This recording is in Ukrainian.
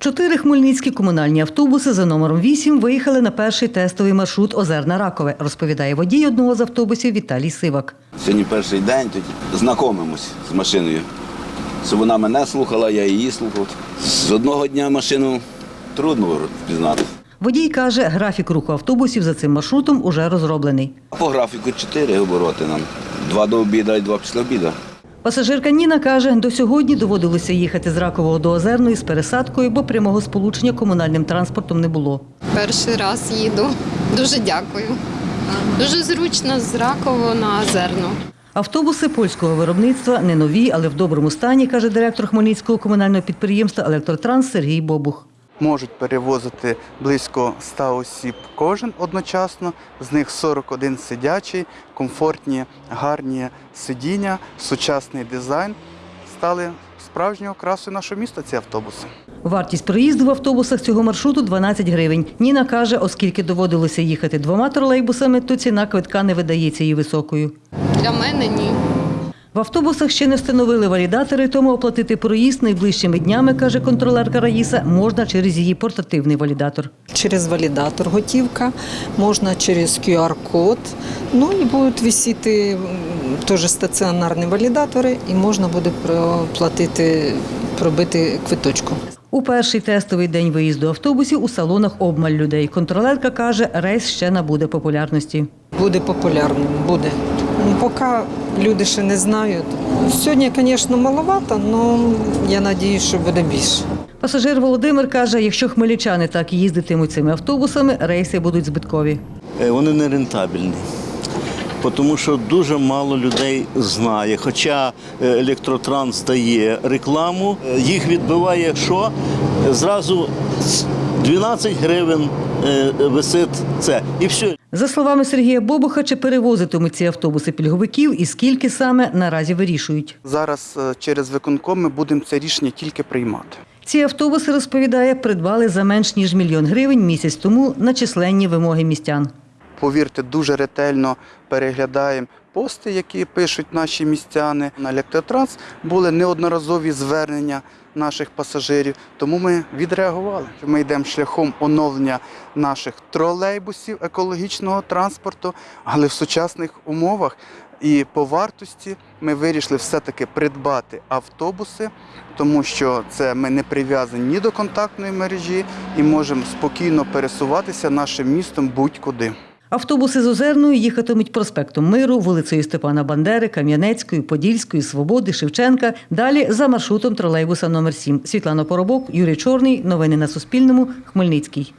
Чотири хмельницькі комунальні автобуси за номером 8 виїхали на перший тестовий маршрут Озерна Ракове, розповідає водій одного з автобусів Віталій Сивак. Сьогодні перший день, тоді знайомимось з машиною. Щоб вона мене слухала, я її слухав. З одного дня машину трудно впізнати. Водій каже, графік руху автобусів за цим маршрутом уже розроблений. По графіку чотири обороти нам. Два до обіду і два після обіду. Пасажирка Ніна каже, до сьогодні доводилося їхати з Ракового до Озерної з пересадкою, бо прямого сполучення комунальним транспортом не було. Перший раз їду. Дуже дякую. Дуже зручно з Раково на Озерну. Автобуси польського виробництва не нові, але в доброму стані, каже директор Хмельницького комунального підприємства Електротранс Сергій Бобух. Можуть перевозити близько 100 осіб кожен одночасно. З них 41 сидячий, комфортні, гарні сидіння, сучасний дизайн стали справжньою красою нашого міста. Ці автобуси. Вартість проїзду в автобусах цього маршруту 12 гривень. Ніна каже, оскільки доводилося їхати двома тролейбусами, то ціна квитка не видається їй високою. Для мене ні. В автобусах ще не встановили валідатори, тому оплатити проїзд найближчими днями, каже контролерка Раїса, можна через її портативний валідатор. через валідатор готівка, можна через QR-код. Ну і будуть висіти теж стаціонарні валідатори, і можна буде проплатити, пробити квиточку. У перший тестовий день виїзду автобусів у салонах обмаль людей. Контролерка каже, рейс ще набуде популярності. Буде популярним, буде. Ну, Поки люди ще не знають. Сьогодні, звісно, маловато, але я сподіваюся, що буде більше. Пасажир Володимир каже, якщо хмельничани так їздитимуть цими автобусами, рейси будуть збиткові. Е, вони не рентабельні. Тому що дуже мало людей знає. Хоча е, електротранс дає рекламу, е, їх відбиває що? Зразу 12 гривень висить це. І все. За словами Сергія Бобуха, чи перевозитимуть ці автобуси пільговиків і скільки саме наразі вирішують. Зараз е, через виконком ми будемо це рішення тільки приймати. Ці автобуси, розповідає, придбали за менш ніж мільйон гривень місяць тому на численні вимоги містян. Повірте, дуже ретельно переглядаємо пости, які пишуть наші містяни. На електротранс були неодноразові звернення наших пасажирів, тому ми відреагували. Ми йдемо шляхом оновлення наших тролейбусів екологічного транспорту, але в сучасних умовах. І по вартості ми вирішили все-таки придбати автобуси, тому що це ми не прив'язані ні до контактної мережі і можемо спокійно пересуватися нашим містом будь-куди. Автобуси з Озерною їхатимуть проспектом Миру, вулицею Степана Бандери, Кам'янецькою, Подільською, Свободи, Шевченка. Далі за маршрутом тролейбуса номер 7 Світлана Поробок, Юрій Чорний. Новини на Суспільному. Хмельницький.